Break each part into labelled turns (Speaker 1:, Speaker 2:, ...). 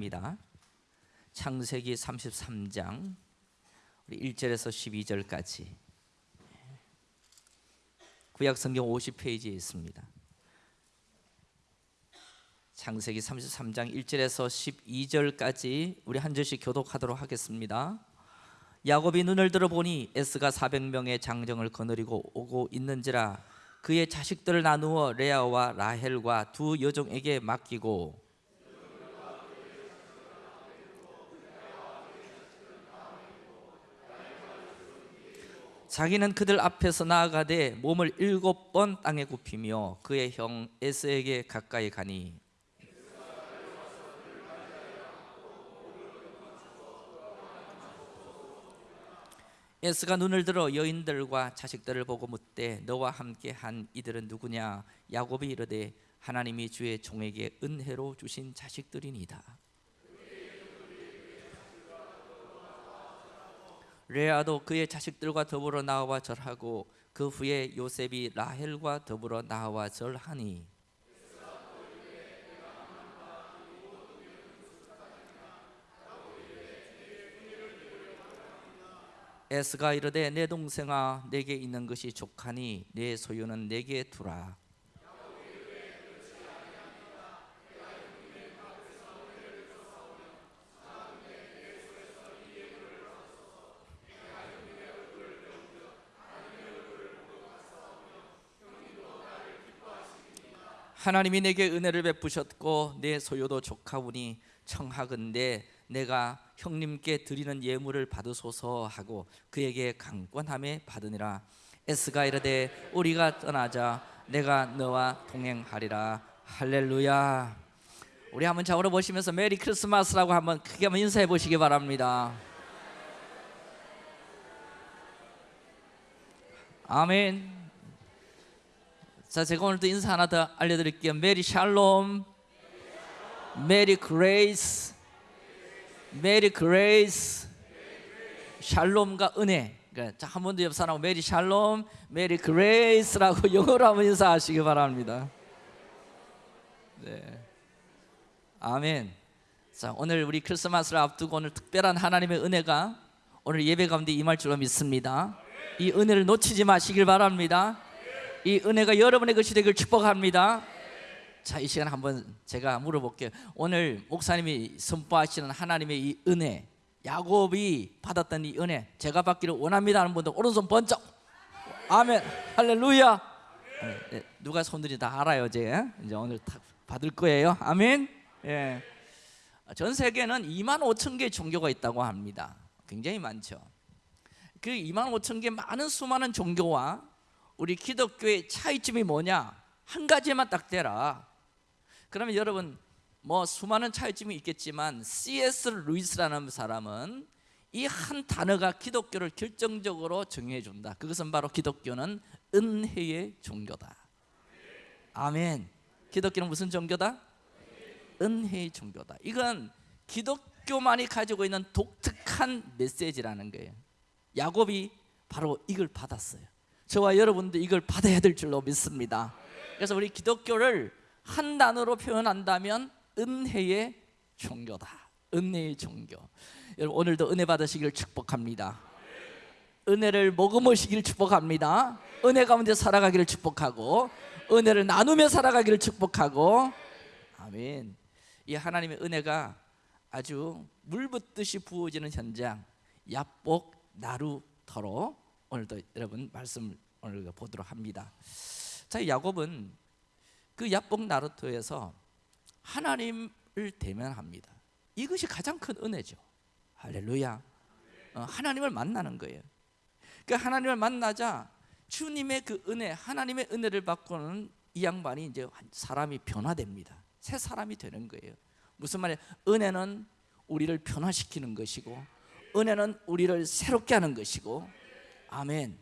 Speaker 1: 입니다. 창세기 33장 우리 1절에서 12절까지 구약 성경 50페이지에 있습니다. 창세기 33장 1절에서 12절까지 우리 한 절씩 교독하도록 하겠습니다. 야곱이 눈을 들어 보니 에스가 400명의 장정을 거느리고 오고 있는지라 그의 자식들을 나누어 레아와 라헬과 두 여종에게 맡기고 자기는 그들 앞에서 나아가되 몸을 일곱 번 땅에 굽히며 그의 형 에스에게 가까이 가니. 에스가 눈을 들어 여인들과 자식들을 보고 묻되 너와 함께 한 이들은 누구냐? 야곱이 이르되 하나님이 주의 종에게 은혜로 주신 자식들이니이다 레아도 그의 자식들과 더불어 나와 절하고 그 후에 요셉이 라헬과 더불어 나와 절하니. 에스가 이르되 내 동생아 내게 있는 것이 족하니 내 소유는 내게 두라 하나님이 내게 은혜를 베푸셨고 내 소유도 족하오니 청하건대 내가 형님께 드리는 예물을 받으소서 하고 그에게 강권함에 받으니라. 에스가 이르되 우리가 떠나자 내가 너와 동행하리라. 할렐루야. 우리 한번 자으로 보시면서 메리 크리스마스라고 한번 크게 한번 인사해 보시기 바랍니다. 아멘 자 제가 오늘도 인사 하나 더 알려드릴게요. Merry shalom. Merry grace. Merry grace. 샬롬과 은혜. 그러니까 자, 한번 더 옆 사람하고 Merry shalom Merry grace라고 영어로 한번 인사하시기 바랍니다. 네. 아멘. 자 오늘 우리 크리스마스를 앞두고 오늘 특별한 하나님의 은혜가 오늘 예배 가운데 임할 줄로 믿습니다. 이 은혜를 놓치지 마시길 바랍니다 이 은혜가 여러분의 것이 되길 축복합니다 자, 이 시간 한번 제가 물어볼게요. 오늘 목사님이 선포하시는 하나님의 이 은혜, 야곱이 받았던 이 은혜, 제가 받기를 원합니다 하는 분들 오른손 번쩍. 아멘. 할렐루야. 네, 네, 누가 손들이 다 알아요, 이제. 이제 오늘 다 받을 거예요. 아멘. 예. 전 세계는 2만 5천 개의 종교가 있다고 합니다. 굉장히 많죠. 그 2만 5천 개 많은 수많은 종교와 우리 기독교의 차이점이 뭐냐? 한 가지만 딱 대라. 그러면 여러분 뭐 수많은 차이점이 있겠지만 C.S. 루이스라는 사람은 이 한 단어가 기독교를 결정적으로 정해 준다. 그것은 바로 기독교는 은혜의 종교다. 아멘. 기독교는 무슨 종교다? 은혜의 종교다. 이건 기독교만이 가지고 있는 독특한 메시지라는 거예요. 야곱이 바로 이걸 받았어요. 저와 여러분도 이걸 받아야 될 줄로 믿습니다. 그래서 우리 기독교를 한 단어로 표현한다면 은혜의 종교다. 은혜의 종교. 여러분 오늘도 은혜 받으시길 축복합니다. 은혜를 머금으시길 축복합니다. 은혜 가운데 살아가기를 축복하고 은혜를 나누며 살아가기를 축복하고 아멘. 이 하나님의 은혜가 아주 물 붓듯이 부어지는 현장 야복 나루터로 오늘도 여러분 말씀 오늘 보도록 합니다. 자, 야곱은 그 야복 나루터에서 하나님을 대면합니다. 이것이 가장 큰 은혜죠. 할렐루야. 어, 하나님을 만나는 거예요. 그 하나님을 만나자 주님의 그 은혜, 하나님의 은혜를 받고는 이 양반이 이제 사람이 변화됩니다. 새 사람이 되는 거예요. 무슨 말이에요? 은혜는 우리를 변화시키는 것이고 은혜는 우리를 새롭게 하는 것이고 아멘.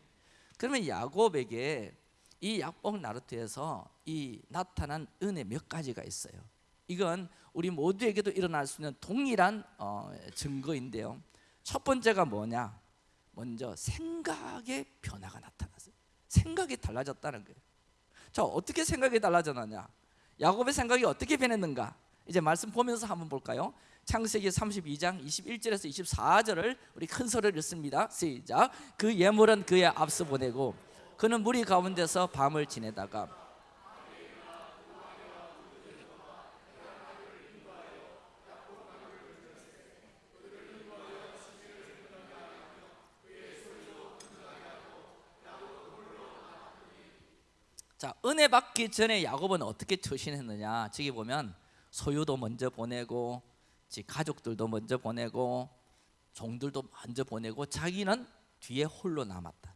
Speaker 1: 그러면 야곱에게 이 약복 나루트에서 이 나타난 은혜 몇 가지가 있어요. 이건 우리 모두에게도 일어날 수 있는 동일한 어, 증거인데요. 첫 번째가 뭐냐? 먼저 생각의 변화가 나타났어요. 생각이 달라졌다는 거예요. 자, 어떻게 생각이 달라졌느냐? 야곱의 생각이 어떻게 변했는가? 이제 말씀 보면서 한번 볼까요? 창세기 32장 21절에서 24절을 우리 큰 소리를 읽습니다. 시작. 그 예물은 그의 앞서 보내고 그는 무리 가운데서 밤을 지내다가 자 은혜 받기 전에 야곱은 어떻게 처신했느냐 저기 보면 소유도 먼저 보내고 지 가족들도 먼저 보내고 종들도 먼저 보내고 자기는 뒤에 홀로 남았다.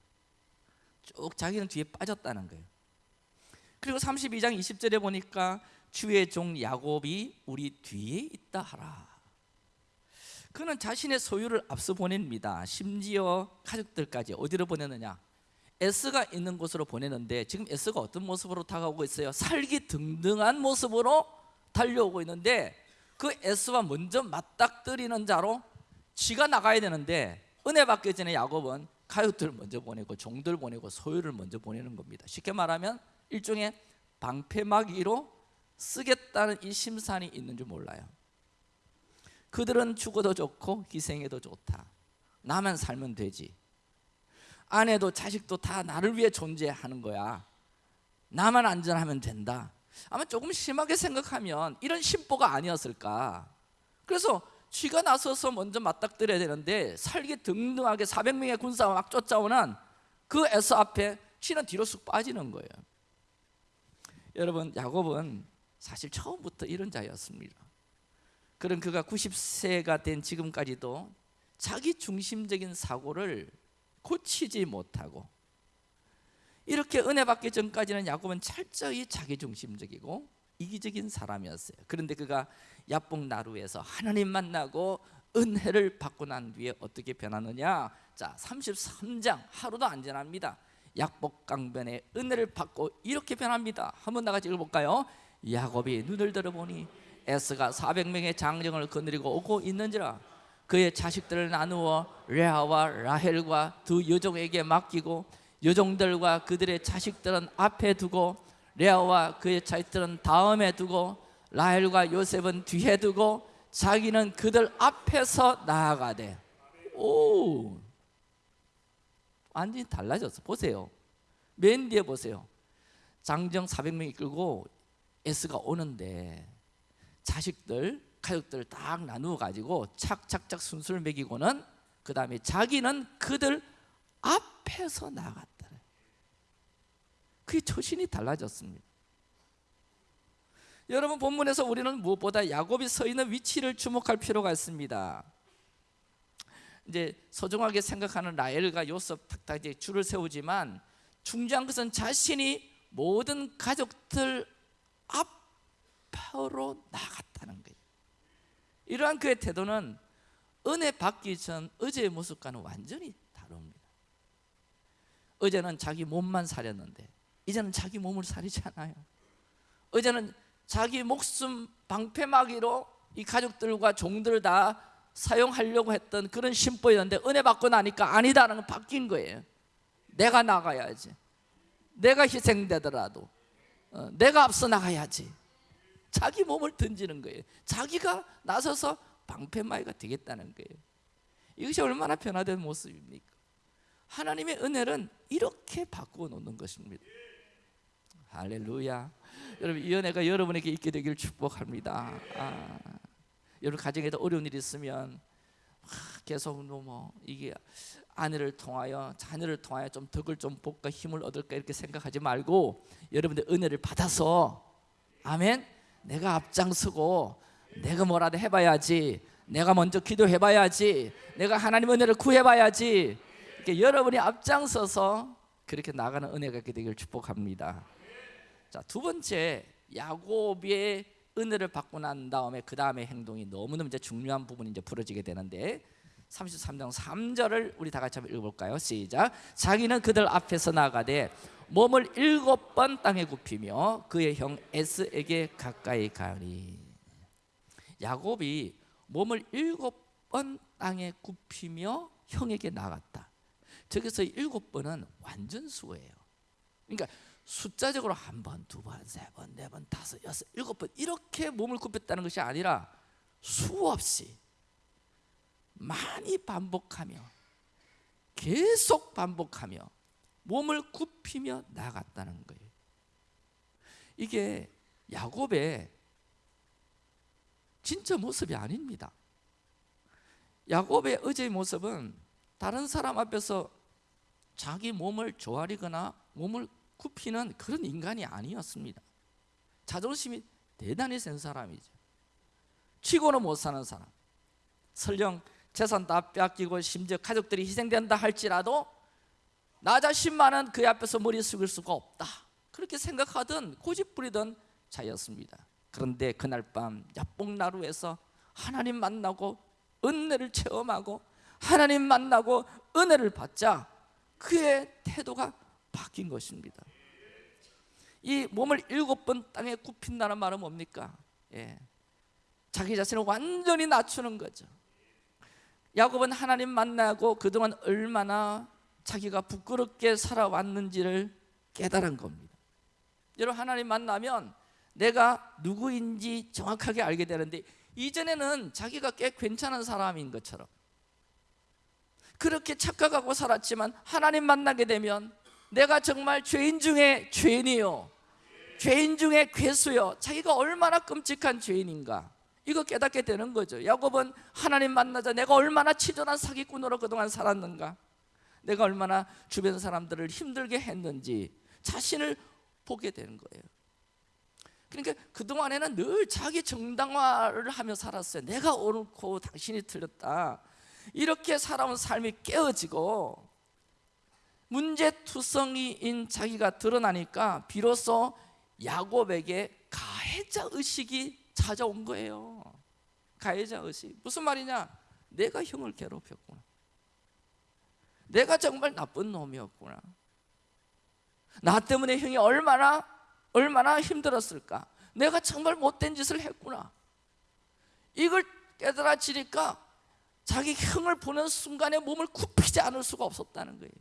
Speaker 1: 쭉 자기는 뒤에 빠졌다는 거예요. 그리고 32장 20절에 보니까 주의 종 야곱이 우리 뒤에 있다 하라. 그는 자신의 소유를 앞서 보냅니다. 심지어 가족들까지 어디로 보내느냐? S가 있는 곳으로 보내는데 지금 S가 어떤 모습으로 다가오고 있어요? 살기 등등한 모습으로 달려오고 있는데 그 S와 먼저 맞닥뜨리는 자로 지가 나가야 되는데 은혜 받기 전에 야곱은 가족들 먼저 보내고 종들 보내고 소유를 먼저 보내는 겁니다. 쉽게 말하면 일종의 방패막이로 쓰겠다는 이 심산이 있는 줄 몰라요. 그들은 죽어도 좋고 희생해도 좋다. 나만 살면 되지. 아내도 자식도 다 나를 위해 존재하는 거야. 나만 안전하면 된다 아마 조금 심하게 생각하면 이런 심보가 아니었을까. 그래서 쥐가 나서서 먼저 맞닥뜨려야 되는데 살기 등등하게 400명의 군사가 막 쫓아오는 그 에서 앞에 쥐는 뒤로 쑥 빠지는 거예요. 여러분 야곱은 사실 처음부터 이런 자였습니다. 그런 그가 90세가 된 지금까지도 자기 중심적인 사고를 고치지 못하고 이렇게 은혜 받기 전까지는 야곱은 철저히 자기중심적이고 이기적인 사람이었어요. 그런데 그가 야복 나루에서 하나님 만나고 은혜를 받고 난 뒤에 어떻게 변하느냐? 자 33장 하루도 안 지납니다. 약복 강변에 은혜를 받고 이렇게 변합니다. 한번 나같이 읽어볼까요? 야곱이 눈을 들어보니 에스가 400명의 장정을 거느리고 오고 있는지라 그의 자식들을 나누어 레아와 라헬과 두 여종에게 맡기고 여종들과 그들의 자식들은 앞에 두고 레아와 그의 자식들은 다음에 두고 라헬과 요셉은 뒤에 두고 자기는 그들 앞에서 나아가되. 오! 완전히 달라졌어. 보세요. 맨 뒤에 보세요. 장정 400명이 끌고 에스가 오는데 자식들 가족들을 딱 나누어 가지고 착착착 순수를 먹이고는 그 다음에 자기는 그들 앞에서 나갔다 그게 처신이 달라졌습니다. 여러분 본문에서 우리는 무엇보다 야곱이 서 있는 위치를 주목할 필요가 있습니다. 이제 소중하게 생각하는 라엘과 요셉 탁탁 이제 줄을 세우지만 중요한 것은 자신이 모든 가족들 앞으로 나갔다는 거예요. 이러한 그의 태도는 은혜 받기 전 어제의 모습과는 완전히 다릅니다. 어제는 자기 몸만 살렸는데 이제는 자기 몸을 살리지 않아요. 어제는 자기 목숨 방패막이로 이 가족들과 종들 다 사용하려고 했던 그런 심보였는데 은혜 받고 나니까 아니다는 건 바뀐 거예요. 내가 나가야지. 내가 희생되더라도 어, 내가 앞서 나가야지. 자기 몸을 던지는 거예요. 자기가 나서서 방패막이가 되겠다는 거예요. 이것이 얼마나 변화된 모습입니까? 하나님의 은혜는 이렇게 바꾸어 놓는 것입니다 할렐루야. 여러분 이 은혜가 여러분에게 있게 되기를 축복합니다. 아, 여러분 가정에도 어려운 일이 있으면 계속 뭐 이게 아내를 통하여 자녀를 통하여 좀 덕을 좀 볼까 힘을 얻을까 이렇게 생각하지 말고 여러분들 은혜를 받아서 아멘. 내가 앞장서고 내가 뭐라도 해봐야지. 내가 먼저 기도해봐야지. 내가 하나님 은혜를 구해봐야지. 이렇게 여러분이 앞장서서 그렇게 나가는 은혜가 있게 되기를 축복합니다 자, 두 번째 야곱의 은혜를 받고 난 다음에 그 다음에 행동이 너무너무 이제 중요한 부분이 이제 부러지게 되는데 33장 3절을 우리 다 같이 한번 읽어볼까요? 시작. 자기는 그들 앞에서 나가되 몸을 일곱 번 땅에 굽히며 그의 형 에스에게 가까이 가니. 야곱이 몸을 일곱 번 땅에 굽히며 형에게 나갔다. 저기서 일곱 번은 완전수예요. 그러니까 숫자적으로 한 번, 두 번, 세 번, 네 번, 다섯, 여섯, 일곱 번 이렇게 몸을 굽혔다는 것이 아니라 수없이 많이 반복하며 계속 반복하며 몸을 굽히며 나갔다는 거예요. 이게 야곱의 진짜 모습이 아닙니다. 야곱의 어제의 모습은 다른 사람 앞에서 자기 몸을 조아리거나 몸을 굽히는 그런 인간이 아니었습니다. 자존심이 대단히 센 사람이죠. 치고는 못 사는 사람. 설령 재산 다 뺏기고 심지어 가족들이 희생된다 할지라도 나 자신만은 그 앞에서 머리 숙일 수가 없다. 그렇게 생각하던 고집부리던 자였습니다. 그런데 그날 밤 야복나루에서 하나님 만나고 은혜를 체험하고 하나님 만나고 은혜를 받자 그의 태도가 바뀐 것입니다. 이 몸을 일곱 번 땅에 굽힌다는 말은 뭡니까? 예. 자기 자신을 완전히 낮추는 거죠. 야곱은 하나님 만나고 그동안 얼마나 자기가 부끄럽게 살아왔는지를 깨달은 겁니다. 여러분 하나님 만나면 내가 누구인지 정확하게 알게 되는데 이전에는 자기가 꽤 괜찮은 사람인 것처럼 그렇게 착각하고 살았지만 하나님 만나게 되면 내가 정말 죄인 중에 죄인이요 죄인 중에 괴수요 자기가 얼마나 끔찍한 죄인인가. 이거 깨닫게 되는 거죠. 야곱은 하나님 만나자 내가 얼마나 치졸한 사기꾼으로 그동안 살았는가. 내가 얼마나 주변 사람들을 힘들게 했는지 자신을 보게 되는 거예요. 그러니까 그동안에는 늘 자기 정당화를 하며 살았어요. 내가 옳고 당신이 틀렸다. 이렇게 살아온 삶이 깨어지고 문제투성이인 자기가 드러나니까 비로소 야곱에게 가해자 의식이 찾아온 거예요. 가해자 의식. 무슨 말이냐? 내가 형을 괴롭혔구나. 내가 정말 나쁜 놈이었구나. 나 때문에 형이 얼마나 얼마나 힘들었을까? 내가 정말 못된 짓을 했구나. 이걸 깨달아지니까 자기 형을 보는 순간에 몸을 굽히지 않을 수가 없었다는 거예요.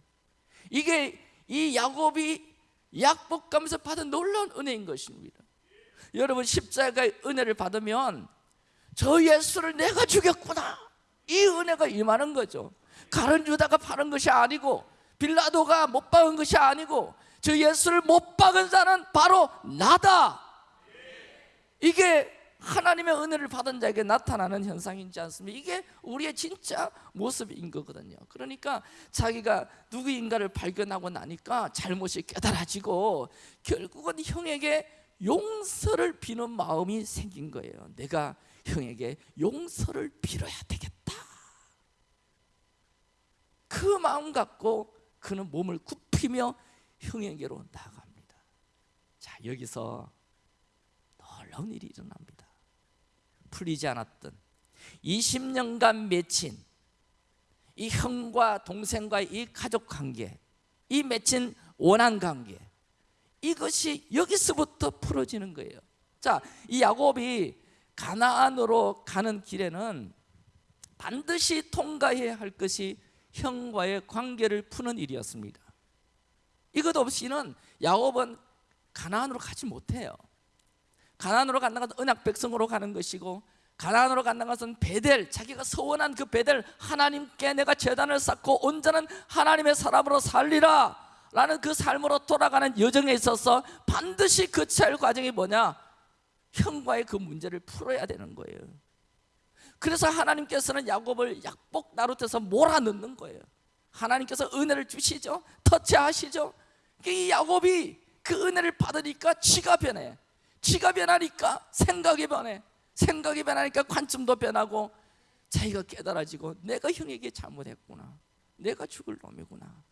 Speaker 1: 이게 이 야곱이 약복감에서 받은 놀라운 은혜인 것입니다. 여러분 십자가의 은혜를 받으면 저 예수를 내가 죽였구나. 이 은혜가 임하는 거죠. 가른 유다가 파는 것이 아니고 빌라도가 못 박은 것이 아니고 저 예수를 못 박은 자는 바로 나다. 이게 하나님의 은혜를 받은 자에게 나타나는 현상이지 않습니까? 이게 우리의 진짜 모습인 거거든요. 그러니까 자기가 누구인가를 발견하고 나니까 잘못이 깨달아지고 결국은 형에게 용서를 비는 마음이 생긴 거예요. 내가 형에게 용서를 빌어야 되겠다. 그 마음 갖고 그는 몸을 굽히며 형에게로 나아갑니다. 자 여기서 놀라운 일이 일어납니다 풀리지 않았던 20년간 맺힌 이 형과 동생과의 이 가족 관계 이 맺힌 원한 관계 이것이 여기서부터 풀어지는 거예요. 자, 이 야곱이 가나안으로 가는 길에는 반드시 통과해야 할 것이 형과의 관계를 푸는 일이었습니다. 이것 없이는 야곱은 가나안으로 가지 못해요 가나안으로 간다는 것은 언약 백성으로 가는 것이고 가나안으로 간다는 것은 베델 자기가 서원한 그 베델 하나님께 내가 재단을 쌓고 온전한 하나님의 사람으로 살리라. 라는 그 삶으로 돌아가는 여정에 있어서 반드시 거쳐야 할 과정이 뭐냐? 형과의 그 문제를 풀어야 되는 거예요. 그래서 하나님께서는 야곱을 약복 나룻에서 몰아넣는 거예요. 하나님께서 은혜를 주시죠? 터치하시죠? 이 야곱이 그 은혜를 받으니까 지가 변해 지가 변하니까 생각이 변해. 생각이 변하니까 관점도 변하고 자기가 깨달아지고 내가 형에게 잘못했구나. 내가 죽을 놈이구나.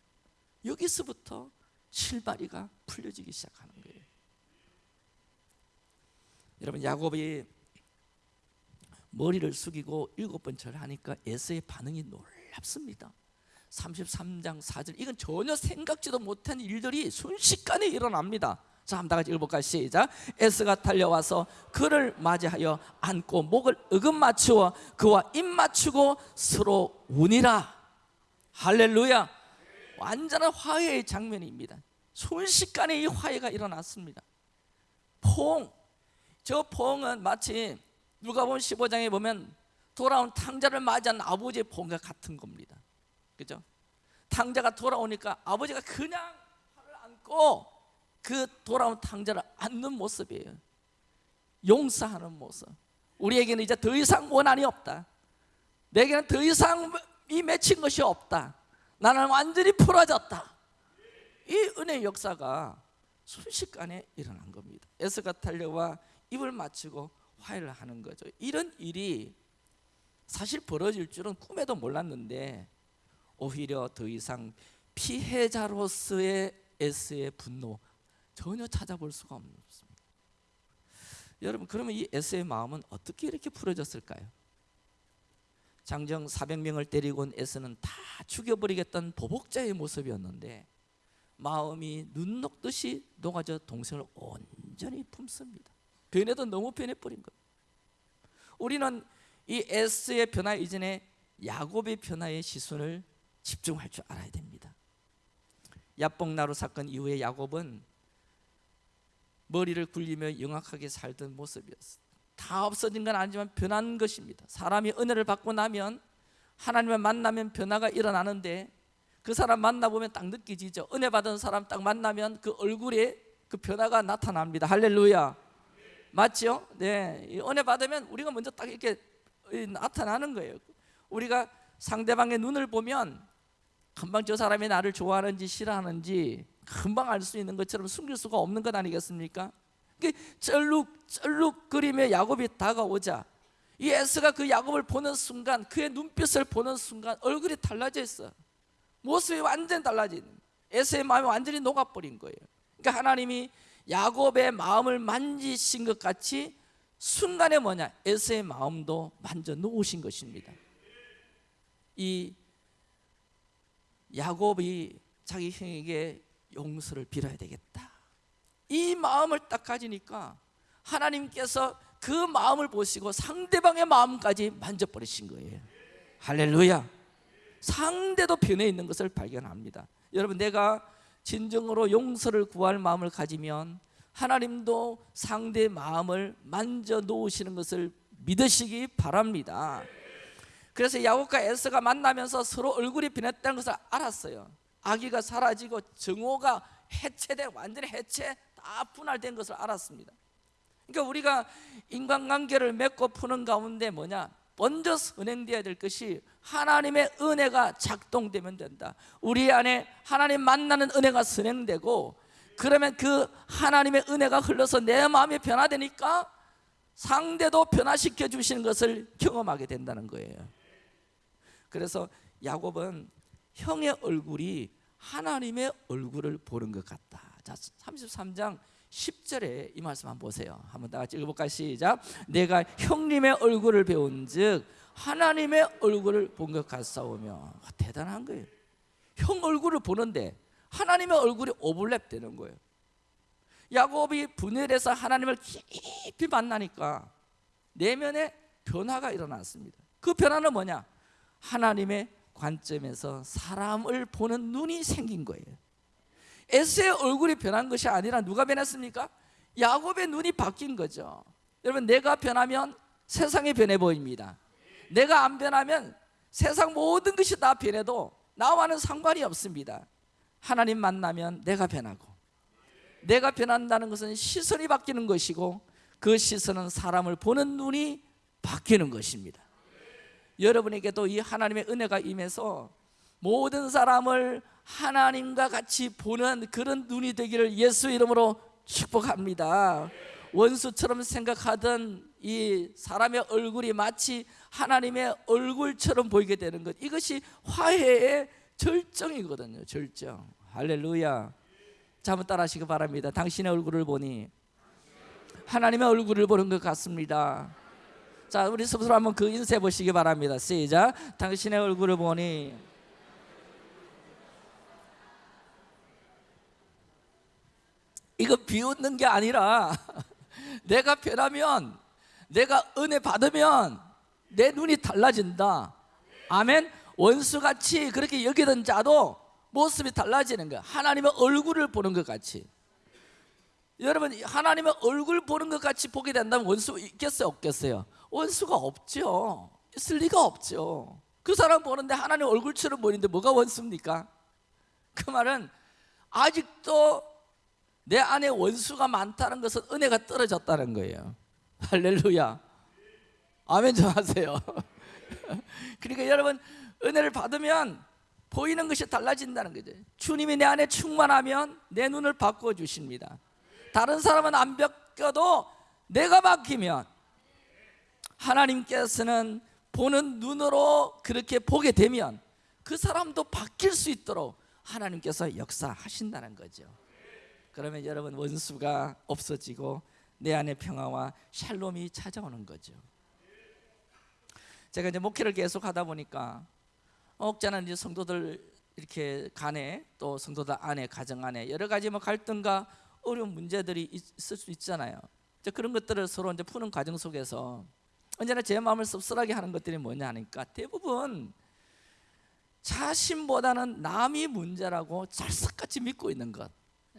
Speaker 1: 여기서부터 실바리가 풀려지기 시작하는 거예요. 여러분 야곱이 머리를 숙이고 일곱 번 절하니까 에서의 반응이 놀랍습니다. 33장 4절. 이건 전혀 생각지도 못한 일들이 순식간에 일어납니다 자 한번 다 같이 읽어볼까요? 시작. 에스가 달려와서 그를 맞이하여 안고 목을 으금 맞추어 그와 입 맞추고 서로 운이라. 할렐루야. 완전한 화해의 장면입니다. 순식간에 이 화해가 일어났습니다. 포옹. 저 포옹은 마치 누가 보면 15장에 보면 돌아온 탕자를 맞이한 아버지의 본과 같은 겁니다. 그죠? 탕자가 돌아오니까 아버지가 그냥 팔을 안고 그 돌아온 탕자를 안는 모습이에요. 용서하는 모습. 우리에게는 이제 더 이상 원한이 없다. 내게는 더 이상 이 맺힌 것이 없다. 나는 완전히 풀어졌다. 이 은혜의 역사가 순식간에 일어난 겁니다. 에스가 탈려와 입을 맞추고 화해를 하는 거죠. 이런 일이 사실 벌어질 줄은 꿈에도 몰랐는데 오히려 더 이상 피해자로서의 에스의 분노 전혀 찾아볼 수가 없습니다. 여러분 그러면 이 에스의 마음은 어떻게 이렇게 풀어졌을까요? 장정 400명을 데리고 온 에스는 다 죽여버리겠다는 보복자의 모습이었는데 마음이 눈 녹듯이 녹아져 동생을 온전히 품습니다. 변해도 너무 변해버린 거예요. 우리는 이 에스의 변화 이전에 야곱의 변화의 시선을 집중할 줄 알아야 됩니다. 야복나루 사건 이후에 야곱은 머리를 굴리며 영악하게 살던 모습이었어요. 다 없어진 건 아니지만 변한 것입니다. 사람이 은혜를 받고 나면 하나님을 만나면 변화가 일어나는데 그 사람 만나보면 딱 느껴지죠. 은혜 받은 사람 딱 만나면 그 얼굴에 그 변화가 나타납니다. 할렐루야. 맞죠? 네. 이 은혜 받으면 우리가 먼저 딱 이렇게 나타나는 거예요. 우리가 상대방의 눈을 보면 금방 저 사람이 나를 좋아하는지 싫어하는지 금방 알 수 있는 것처럼 숨길 수가 없는 것 아니겠습니까? 쩔룩 쩔룩거리며 야곱이 다가오자 이 에스가 그 야곱을 보는 순간 그의 눈빛을 보는 순간 얼굴이 달라져 있어. 모습이 완전히 달라진 에스의 마음이 완전히 녹아버린 거예요. 그러니까 하나님이 야곱의 마음을 만지신 것 같이 순간에 뭐냐? 에스의 마음도 만져 놓으신 것입니다. 이 야곱이 자기 형에게 용서를 빌어야 되겠다. 이 마음을 딱 가지니까 하나님께서 그 마음을 보시고 상대방의 마음까지 만져버리신 거예요. 할렐루야. 상대도 변해 있는 것을 발견합니다. 여러분 내가 진정으로 용서를 구할 마음을 가지면 하나님도 상대의 마음을 만져 놓으시는 것을 믿으시기 바랍니다. 그래서 야곱과 에스가 만나면서 서로 얼굴이 변했다는 것을 알았어요 아기가 사라지고 정오가 해체돼 완전히 해체 다 분할된 것을 알았습니다. 그러니까 우리가 인간관계를 맺고 푸는 가운데 뭐냐? 먼저 선행되어야 될 것이 하나님의 은혜가 작동되면 된다. 우리 안에 하나님 만나는 은혜가 선행되고 그러면 그 하나님의 은혜가 흘러서 내 마음이 변화되니까 상대도 변화시켜 주시는 것을 경험하게 된다는 거예요. 그래서 야곱은 형의 얼굴이 하나님의 얼굴을 보는 것 같다. 자 33장 10절에 이 말씀 한번 보세요. 한번 다 같이 읽어볼까요? 시작. 내가 형님의 얼굴을 배운 즉 하나님의 얼굴을 본 것 같사오며. 와, 대단한 거예요. 형 얼굴을 보는데 하나님의 얼굴이 오버랩 되는 거예요. 야곱이 분열해서 하나님을 깊이 만나니까 내면에 변화가 일어났습니다. 그 변화는 뭐냐? 하나님의 관점에서 사람을 보는 눈이 생긴 거예요. 에스의 얼굴이 변한 것이 아니라 누가 변했습니까? 야곱의 눈이 바뀐 거죠. 여러분 내가 변하면 세상이 변해 보입니다. 내가 안 변하면 세상 모든 것이 다 변해도 나와는 상관이 없습니다. 하나님 만나면 내가 변하고 내가 변한다는 것은 시선이 바뀌는 것이고 그 시선은 사람을 보는 눈이 바뀌는 것입니다 여러분에게도 이 하나님의 은혜가 임해서 모든 사람을 하나님과 같이 보는 그런 눈이 되기를 예수 이름으로 축복합니다. 원수처럼 생각하던 이 사람의 얼굴이 마치 하나님의 얼굴처럼 보이게 되는 것. 이것이 화해의 절정이거든요 절정. 할렐루야. 자 한번 따라 하시기 바랍니다. 당신의 얼굴을 보니 하나님의 얼굴을 보는 것 같습니다 자 우리 스스로 한번 그 인쇄 보시기 바랍니다. 시작. 당신의 얼굴을 보니. 이거 비웃는 게 아니라 내가 변하면 내가 은혜 받으면 내 눈이 달라진다. 아멘. 원수같이 그렇게 여기던 자도 모습이 달라지는 거야. 하나님의 얼굴을 보는 것 같이. 여러분 하나님의 얼굴 보는 것 같이 보게 된다면 원수 있겠어요? 없겠어요 원수가 없죠. 있을 리가 없죠. 그 사람 보는데 하나님 얼굴처럼 보이는데 뭐가 원수입니까? 그 말은 아직도 내 안에 원수가 많다는 것은 은혜가 떨어졌다는 거예요. 할렐루야. 아멘 좀 하세요. 그러니까 여러분 은혜를 받으면 보이는 것이 달라진다는 거죠. 주님이 내 안에 충만하면 내 눈을 바꿔 주십니다. 다른 사람은 안 바뀌어도 내가 바뀌면 하나님께서는 보는 눈으로 그렇게 보게 되면 그 사람도 바뀔 수 있도록 하나님께서 역사하신다는 거죠. 그러면 여러분 원수가 없어지고 내 안에 평화와 샬롬이 찾아오는 거죠. 제가 이제 목회를 계속 하다 보니까 혹자는 이제 성도들 이렇게 간에 또 성도들 안에 가정 안에 여러 가지 뭐 갈등과 어려운 문제들이 있을 수 있잖아요. 이제 그런 것들을 서로 이제 푸는 과정 속에서 언제나 제 마음을 씁쓸하게 하는 것들이 뭐냐 하니까 대부분 자신보다는 남이 문제라고 찰싹같이 믿고 있는 것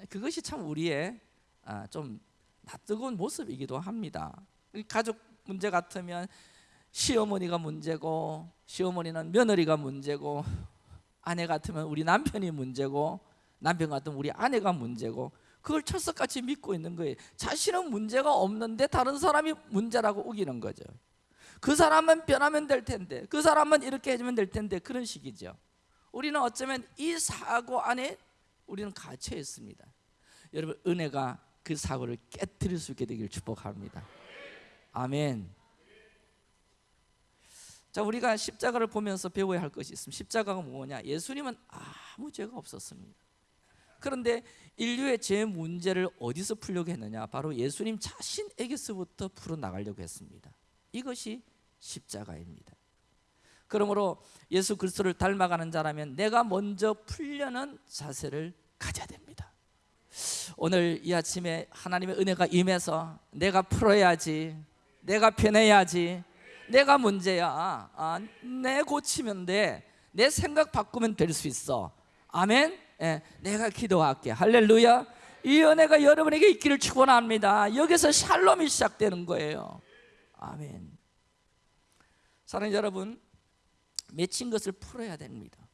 Speaker 1: 그것이 참 우리의 아, 좀 낯뜨거운 모습이기도 합니다. 가족 문제 같으면 시어머니가 문제고 시어머니는 며느리가 문제고 아내 같으면 우리 남편이 문제고 남편 같으면 우리 아내가 문제고 그걸 철석같이 믿고 있는 거예요. 자신은 문제가 없는데 다른 사람이 문제라고 우기는 거죠. 그 사람은 변하면 될 텐데 그 사람은 이렇게 해주면 될 텐데 그런 식이죠. 우리는 어쩌면 이 사고 안에 우리는 갇혀 있습니다. 여러분 은혜가 그 사고를 깨뜨릴 수 있게 되길 축복합니다. 아멘. 자 우리가 십자가를 보면서 배워야 할 것이 있습니다. 십자가가 뭐냐? 예수님은 아무 죄가 없었습니다. 그런데 인류의 죄 문제를 어디서 풀려고 했느냐? 바로 예수님 자신에게서부터 풀어 나가려고 했습니다. 이것이 십자가입니다. 그러므로 예수 그리스도를 닮아가는 자라면 내가 먼저 풀려는 자세를 가져야 됩니다. 오늘 이 아침에 하나님의 은혜가 임해서 내가 풀어야지, 내가 변해야지, 내가 문제야. 아, 내 고치면 돼. 내 생각 바꾸면 될 수 있어. 아멘. 예, 내가 기도할게. 할렐루야. 이 은혜가 여러분에게 있기를 축원합니다. 여기서 샬롬이 시작되는 거예요. 아멘. 사랑하는 여러분, 맺힌 것을 풀어야 됩니다.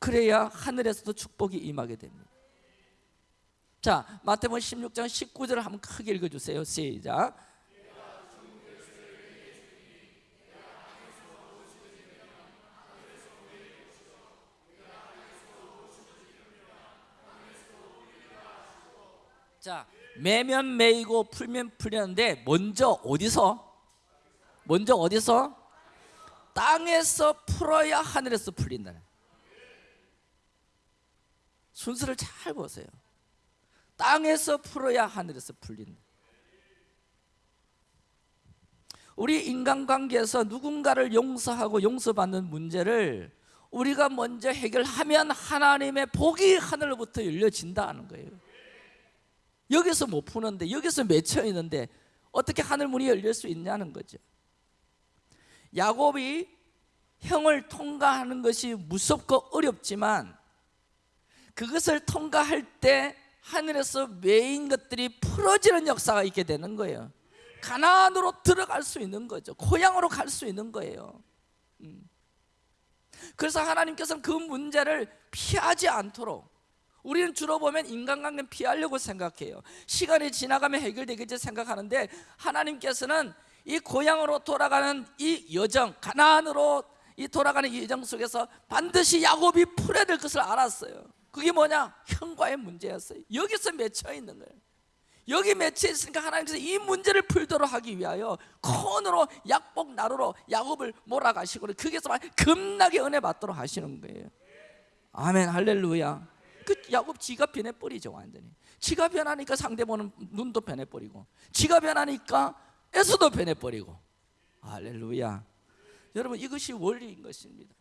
Speaker 1: 그래야 하늘에서도 축복이 임하게 됩니다. 자, 마태복음 16장 19절을 한번 크게 읽어 주세요. 시작. 자, 매면 매이고 풀면 풀렸는데 먼저 어디서? 먼저 어디서? 땅에서 풀어야 하늘에서 풀린다. 순서를 잘 보세요. 땅에서 풀어야 하늘에서 풀린다. 우리 인간관계에서 누군가를 용서하고 용서받는 문제를 우리가 먼저 해결하면 하나님의 복이 하늘로부터 열려진다는 거예요. 여기서 못 푸는데 여기서 맺혀 있는데 어떻게 하늘 문이 열릴 수 있냐는 거죠. 야곱이 형을 통과하는 것이 무섭고 어렵지만 그것을 통과할 때 하늘에서 메인 것들이 풀어지는 역사가 있게 되는 거예요. 가나안으로 들어갈 수 있는 거죠. 고향으로 갈 수 있는 거예요. 음. 그래서 하나님께서는 그 문제를 피하지 않도록 우리는 주로 보면 인간관계는 피하려고 생각해요. 시간이 지나가면 해결되겠지 생각하는데 하나님께서는 이 고향으로 돌아가는 이 여정, 가나안으로 이 돌아가는 이 여정 속에서 반드시 야곱이 풀어야 될 것을 알았어요. 그게 뭐냐? 형과의 문제였어요. 여기서 맺혀 있는 거예요. 여기 맺혀 있으니까 하나님께서 이 문제를 풀도록 하기 위하여 코너로 약복 나루로 야곱을 몰아가시고 거기서 급나게 은혜 받도록 하시는 거예요. 아멘 할렐루야. 그 야곱 지가 변해버리죠 완전히 지가 변하니까 상대 보는 눈도 변해버리고 지가 변하니까 에서도 변해버리고. 할렐루야. 여러분 이것이 원리인 것입니다.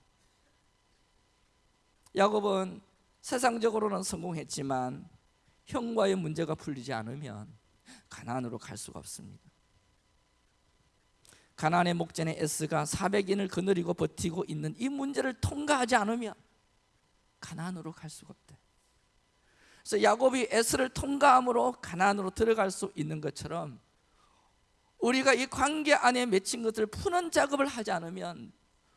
Speaker 1: 야곱은 세상적으로는 성공했지만 형과의 문제가 풀리지 않으면 가나안으로 갈 수가 없습니다. 가나안의 목전에 에스가 400인을 거느리고 버티고 있는 이 문제를 통과하지 않으면 가나안으로 갈 수가 없대. 그래서 야곱이 에스를 통과함으로 가나안으로 들어갈 수 있는 것처럼 우리가 이 관계 안에 맺힌 것을 푸는 작업을 하지 않으면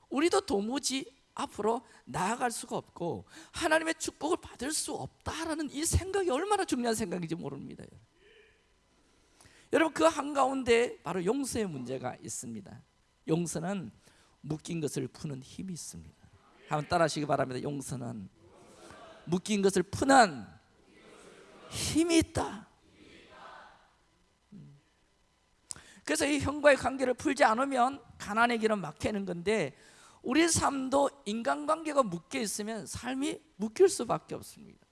Speaker 1: 우리도 도무지 앞으로 나아갈 수가 없고 하나님의 축복을 받을 수 없다라는 이 생각이 얼마나 중요한 생각인지 모릅니다. 여러분 그 한가운데 바로 용서의 문제가 있습니다. 용서는 묶인 것을 푸는 힘이 있습니다. 한번 따라하시기 바랍니다. 용서는 묶인 것을 푸는 힘이 있다. 음. 그래서 이 형과의 관계를 풀지 않으면 가난의 길은 막히는 건데 우리 삶도 인간관계가 묶여 있으면 삶이 묶일 수밖에 없습니다.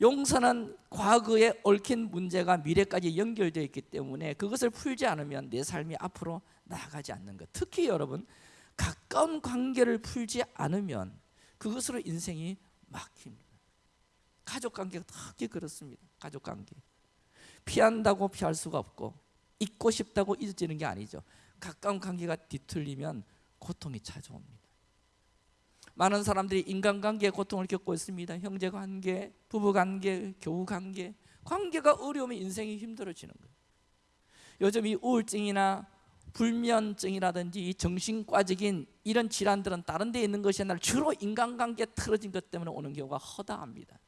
Speaker 1: 용서는 과거에 얽힌 문제가 미래까지 연결되어 있기 때문에 그것을 풀지 않으면 내 삶이 앞으로 나아가지 않는 것. 특히 여러분 가까운 관계를 풀지 않으면 그것으로 인생이 막힙니다. 가족 관계가 특히 그렇습니다. 가족 관계 피한다고 피할 수가 없고 잊고 싶다고 잊어지는 게 아니죠. 가까운 관계가 뒤틀리면 고통이 찾아옵니다. 많은 사람들이 인간관계에 고통을 겪고 있습니다. 형제관계, 부부관계, 교우관계 관계가 어려우면 인생이 힘들어지는 거예요. 요즘 이 우울증이나 불면증이라든지 이 정신과적인 이런 질환들은 다른 데 있는 것이 아니라 주로 인간관계 틀어진 것 때문에 오는 경우가 허다합니다.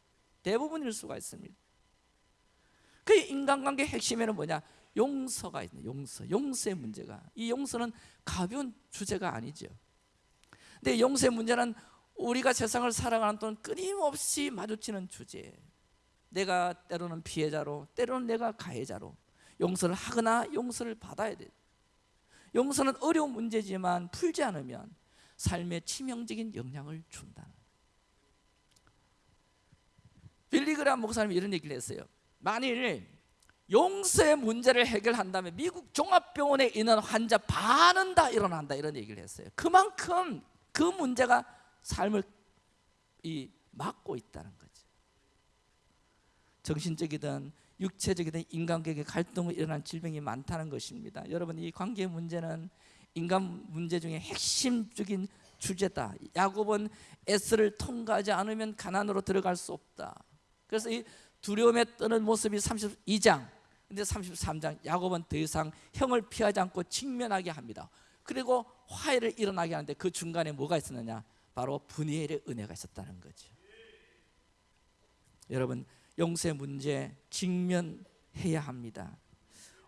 Speaker 1: 대부분일 수가 있습니다. 그 인간관계 핵심에는 뭐냐? 용서가 있는 용서, 용서의 문제가 이 용서는 가벼운 주제가 아니죠. 근데 용서의 문제는 우리가 세상을 살아가는 동안 끊임없이 마주치는 주제. 내가 때로는 피해자로, 때로는 내가 가해자로 용서를 하거나 용서를 받아야 돼. 용서는 어려운 문제지만 풀지 않으면 삶에 치명적인 영향을 준다. 빌리그람 목사님이 이런 얘기를 했어요. 만일 용서의 문제를 해결한다면 미국 종합병원에 있는 환자 반은 다 일어난다 이런 얘기를 했어요. 그만큼 그 문제가 삶을 이 막고 있다는 거죠. 정신적이든 육체적이든 인간관계 갈등으로 일어난 질병이 많다는 것입니다. 여러분 이 관계 문제는 인간 문제 중에 핵심적인 주제다. 야곱은 S를 통과하지 않으면 가난으로 들어갈 수 없다. 그래서 이 두려움에 떠는 모습이 32장 근데 33장 야곱은 더 이상 형을 피하지 않고 직면하게 합니다. 그리고 화해를 일어나게 하는데 그 중간에 뭐가 있었느냐? 바로 분이엘의 은혜가 있었다는 거죠. 여러분 용서의 문제 직면해야 합니다.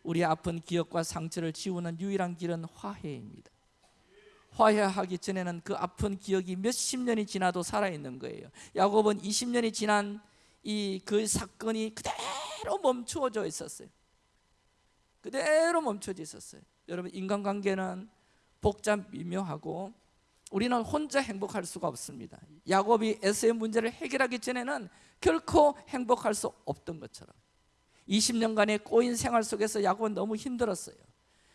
Speaker 1: 우리 아픈 기억과 상처를 지우는 유일한 길은 화해입니다. 화해하기 전에는 그 아픈 기억이 몇십 년이 지나도 살아있는 거예요. 야곱은 20년이 지난 이 그 사건이 그대로 멈추어져 있었어요. 그대로 멈춰져 있었어요. 여러분 인간관계는 복잡 미묘하고 우리는 혼자 행복할 수가 없습니다. 야곱이 에서의 문제를 해결하기 전에는 결코 행복할 수 없던 것처럼 20년간의 꼬인 생활 속에서 야곱은 너무 힘들었어요.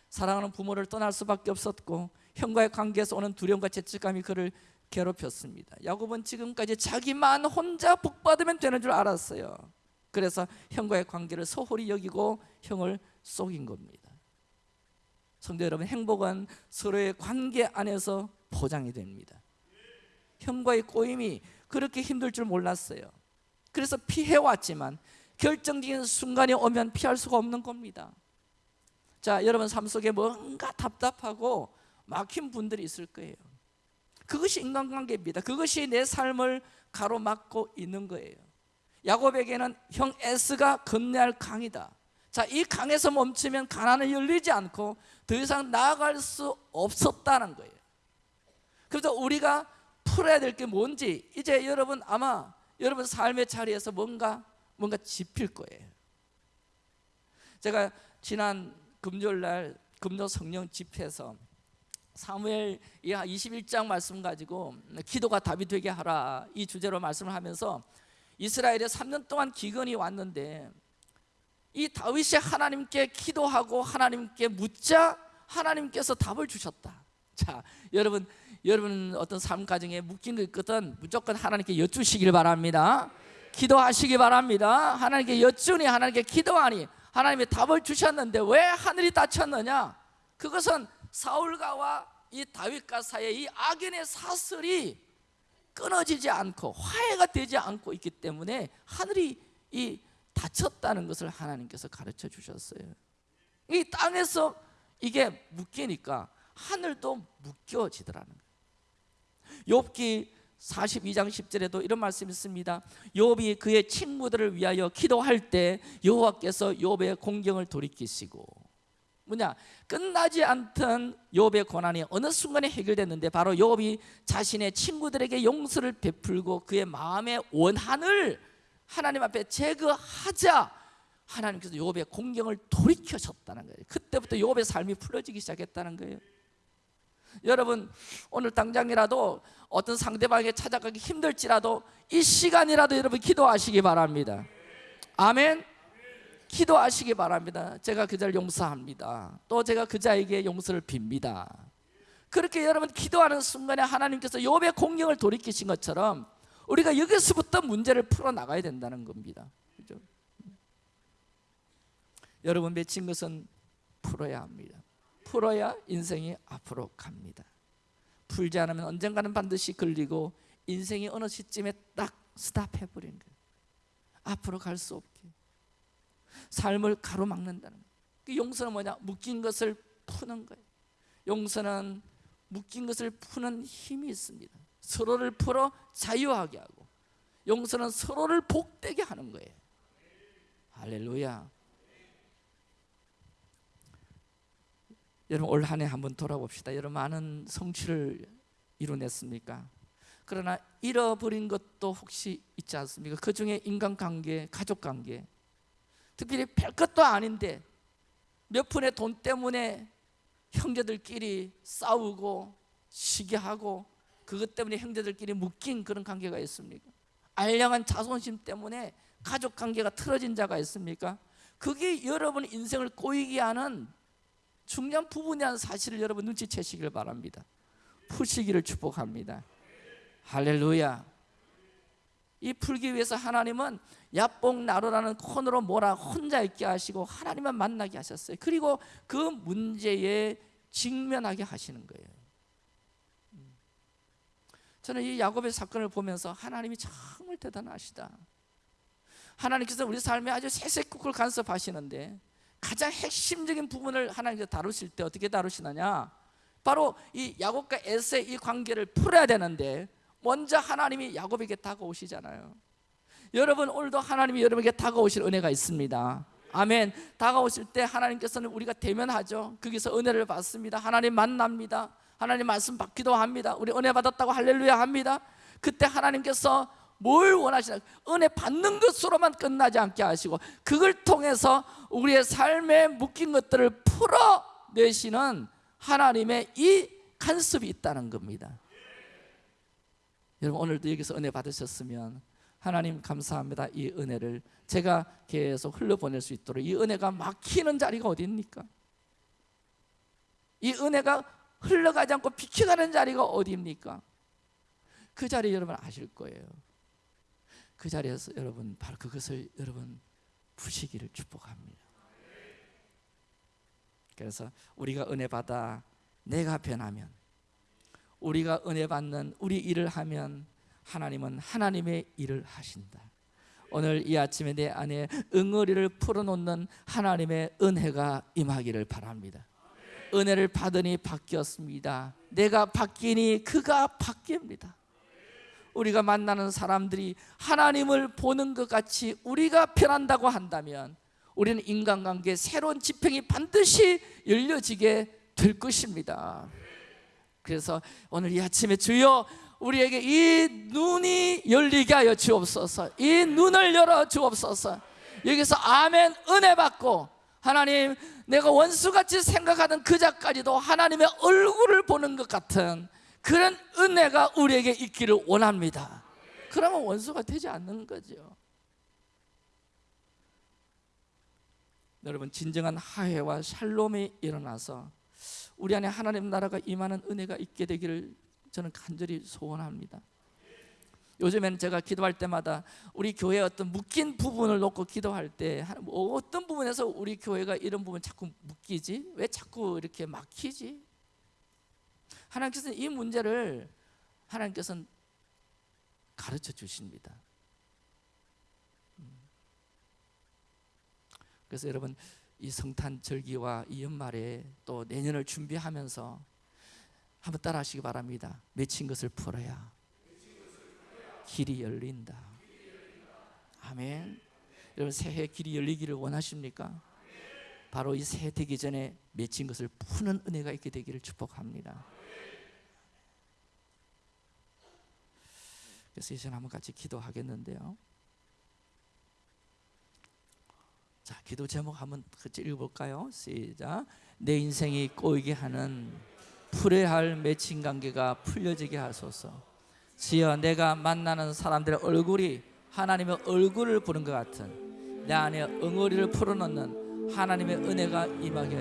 Speaker 1: 사랑하는 부모를 떠날 수밖에 없었고 형과의 관계에서 오는 두려움과 죄책감이 그를 괴롭혔습니다. 야곱은 지금까지 자기만 혼자 복받으면 되는 줄 알았어요. 그래서 형과의 관계를 소홀히 여기고 형을 속인 겁니다. 성도 여러분 행복은 서로의 관계 안에서 포장이 됩니다. 형과의 꼬임이 그렇게 힘들 줄 몰랐어요. 그래서 피해왔지만 결정적인 순간이 오면 피할 수가 없는 겁니다. 자 여러분 삶 속에 뭔가 답답하고 막힌 분들이 있을 거예요 그것이 인간관계입니다. 그것이 내 삶을 가로막고 있는 거예요. 야곱에게는 형 에스가 건너야 할 강이다. 자, 이 강에서 멈추면 가난을 열리지 않고 더 이상 나아갈 수 없었다는 거예요. 그래서 우리가 풀어야 될 게 뭔지 이제 여러분 아마 여러분 삶의 자리에서 뭔가 뭔가 짚힐 거예요. 제가 지난 금요일 날 금요 성령 집회에서 사무엘 21장 말씀 가지고 기도가 답이 되게 하라 이 주제로 말씀을 하면서 이스라엘에 3년 동안 기근이 왔는데 이 다윗이 하나님께 기도하고 하나님께 묻자 하나님께서 답을 주셨다. 자 여러분 여러분 어떤 삶 가정에 묶인 거 있거든 무조건 하나님께 여쭈시길 바랍니다. 기도하시기 바랍니다. 하나님께 여쭈니 하나님께 기도하니 하나님이 답을 주셨는데 왜 하늘이 닫혔느냐? 그것은 사울가와 이 다윗과 사이의 이 악인의 사슬이 끊어지지 않고 화해가 되지 않고 있기 때문에 하늘이 이 닫혔다는 것을 하나님께서 가르쳐 주셨어요 이 땅에서 이게 묶이니까 하늘도 묶여지더라는 거예요. 욥기 42장 10절에도 이런 말씀이 있습니다. 욥이 그의 친구들을 위하여 기도할 때 여호와께서 욥의 공경을 돌이키시고 뭐냐 끝나지 않던 욥의 고난이 어느 순간에 해결됐는데 바로 욥이 자신의 친구들에게 용서를 베풀고 그의 마음의 원한을 하나님 앞에 제거하자 하나님께서 욥의 공경을 돌이켜셨다는 거예요. 그때부터 욥의 삶이 풀어지기 시작했다는 거예요. 여러분 오늘 당장이라도 어떤 상대방에게 찾아가기 힘들지라도 이 시간이라도 여러분 기도하시기 바랍니다. 아멘. 기도하시기 바랍니다. 제가 그 자를 용서합니다. 또 제가 그 자에게 용서를 빕니다. 그렇게 여러분 기도하는 순간에 하나님께서 욥의 공경을 돌이키신 것처럼 우리가 여기서부터 문제를 풀어 나가야 된다는 겁니다. 그죠? 여러분 맺힌 것은 풀어야 합니다. 풀어야 인생이 앞으로 갑니다. 풀지 않으면 언젠가는 반드시 걸리고 인생이 어느 시점에 딱 스탑해 버리는 거예요. 앞으로 갈 수 없게 삶을 가로막는다는 거예요. 그 용서는 뭐냐? 묶인 것을 푸는 거예요. 용서는 묶인 것을 푸는 힘이 있습니다. 서로를 풀어 자유하게 하고 용서는 서로를 복되게 하는 거예요. 할렐루야. 여러분 올 한 해 한번 돌아봅시다. 여러분 많은 성취를 이뤄냈습니까? 그러나 잃어버린 것도 혹시 있지 않습니까? 그 중에 인간관계, 가족관계 특별히 별것도 아닌데 몇 푼의 돈 때문에 형제들끼리 싸우고 시기하고 그것 때문에 형제들끼리 묶인 그런 관계가 있습니까? 알량한 자존심 때문에 가족 관계가 틀어진 자가 있습니까? 그게 여러분 인생을 꼬이게 하는 중요한 부분이라는 사실을 여러분 눈치채시길 바랍니다. 푸시기를 축복합니다. 할렐루야. 이 풀기 위해서 하나님은 야뽕 나루라는 코너로 몰아 혼자 있게 하시고 하나님만 만나게 하셨어요. 그리고 그 문제에 직면하게 하시는 거예요. 저는 이 야곱의 사건을 보면서 하나님이 정말 대단하시다. 하나님께서 우리 삶에 아주 세세쿠쿨 간섭하시는데 가장 핵심적인 부분을 하나님께서 다루실 때 어떻게 다루시느냐? 바로 이 야곱과 에서의 이 관계를 풀어야 되는데 먼저 하나님이 야곱에게 다가오시잖아요. 여러분 오늘도 하나님이 여러분에게 다가오실 은혜가 있습니다. 아멘. 다가오실 때 하나님께서는 우리가 대면하죠. 거기서 은혜를 받습니다. 하나님 만납니다. 하나님 말씀 받기도 합니다. 우리 은혜 받았다고 할렐루야 합니다. 그때 하나님께서 뭘 원하시나 은혜 받는 것으로만 끝나지 않게 하시고 그걸 통해서 우리의 삶에 묶인 것들을 풀어내시는 하나님의 이 간섭이 있다는 겁니다 여러분 오늘도 여기서 은혜 받으셨으면 하나님 감사합니다 이 은혜를 제가 계속 흘려보낼 수 있도록 이 은혜가 막히는 자리가 어디 입니까? 이 은혜가 흘러가지 않고 비켜가는 자리가 어디입니까? 그 자리 여러분 아실 거예요 그 자리에서 여러분 바로 그것을 여러분 푸시기를 축복합니다. 그래서 우리가 은혜 받아 내가 변하면 우리가 은혜 받는 우리 일을 하면 하나님은 하나님의 일을 하신다. 오늘 이 아침에 내 안에 응어리를 풀어놓는 하나님의 은혜가 임하기를 바랍니다. 은혜를 받으니 바뀌었습니다. 내가 바뀌니 그가 바뀝니다. 우리가 만나는 사람들이 하나님을 보는 것 같이 우리가 변한다고 한다면 우리는 인간관계 새로운 지평이 반드시 열려지게 될 것입니다 그래서 오늘 이 아침에 주여 우리에게 이 눈이 열리게 하여 주옵소서. 이 눈을 열어 주옵소서. 여기서 아멘 은혜 받고 하나님 내가 원수같이 생각하던 그자까지도 하나님의 얼굴을 보는 것 같은 그런 은혜가 우리에게 있기를 원합니다. 그러면 원수가 되지 않는 거죠. 여러분 진정한 하해와 샬롬이 일어나서 우리 안에 하나님 나라가 임하는 은혜가 있게 되기를 저는 간절히 소원합니다 요즘에는 제가 기도할 때마다 우리 교회 어떤 묶인 부분을 놓고 기도할 때뭐 어떤 부분에서 우리 교회가 이런 부분 자꾸 묶이지? 왜 자꾸 이렇게 막히지? 하나님께서는 이 문제를 하나님께서는 가르쳐 주십니다. 음. 그래서 여러분 이 성탄 절기와 이 연말에 또 내년을 준비하면서 한번 따라 하시기 바랍니다. 맺힌 것을 풀어야 길이 열린다. 아멘. 여러분 새해 길이 열리기를 원하십니까? 바로 이 새해 되기 전에 맺힌 것을 푸는 은혜가 있게 되기를 축복합니다. 그래서 이제 한번 같이 기도하겠는데요. 자, 기도 제목 한번 같이 읽어볼까요? 시작. 내 인생이 꼬이게 하는 풀어야 할 맺힌 관계가 풀려지게 하소서. 주여 내가 만나는 사람들의 얼굴이 하나님의 얼굴을 보는 것 같은 내 안에 응어리를 풀어놓는 하나님의 은혜가 임하게